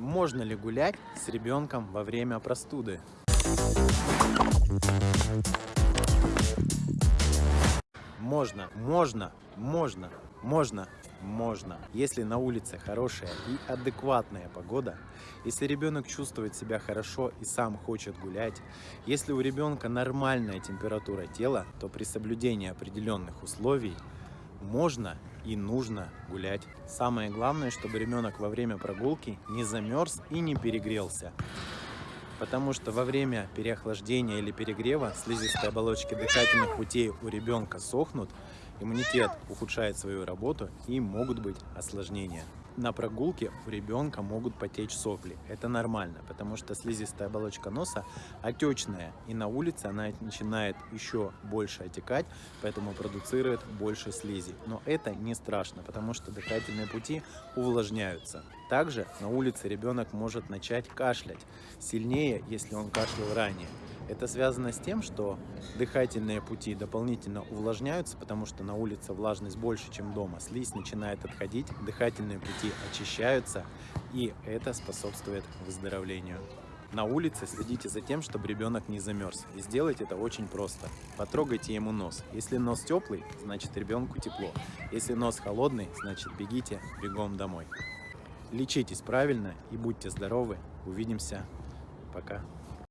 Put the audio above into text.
Можно ли гулять с ребенком во время простуды? Можно, можно, можно, можно, можно. Если на улице хорошая и адекватная погода, если ребенок чувствует себя хорошо и сам хочет гулять, если у ребенка нормальная температура тела, то при соблюдении определенных условий можно и нужно гулять. Самое главное, чтобы ребенок во время прогулки не замерз и не перегрелся. Потому что во время переохлаждения или перегрева слизистые оболочки дыхательных путей у ребенка сохнут, иммунитет ухудшает свою работу и могут быть осложнения. На прогулке у ребенка могут потечь сопли. Это нормально, потому что слизистая оболочка носа отечная, и на улице она начинает еще больше отекать, поэтому продуцирует больше слизи. Но это не страшно, потому что дыхательные пути увлажняются. Также на улице ребенок может начать кашлять сильнее, если он кашлял ранее. Это связано с тем, что дыхательные пути дополнительно увлажняются, потому что на улице влажность больше, чем дома. Слизь начинает отходить, дыхательные пути очищаются, и это способствует выздоровлению. На улице следите за тем, чтобы ребенок не замерз. И сделать это очень просто. Потрогайте ему нос. Если нос теплый, значит ребенку тепло. Если нос холодный, значит бегите бегом домой. Лечитесь правильно и будьте здоровы. Увидимся. Пока.